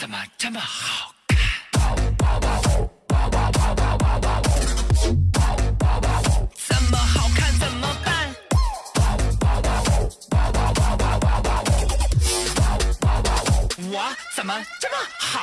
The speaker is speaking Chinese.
怎么这么好看？这么好看怎么办？我怎么这么好？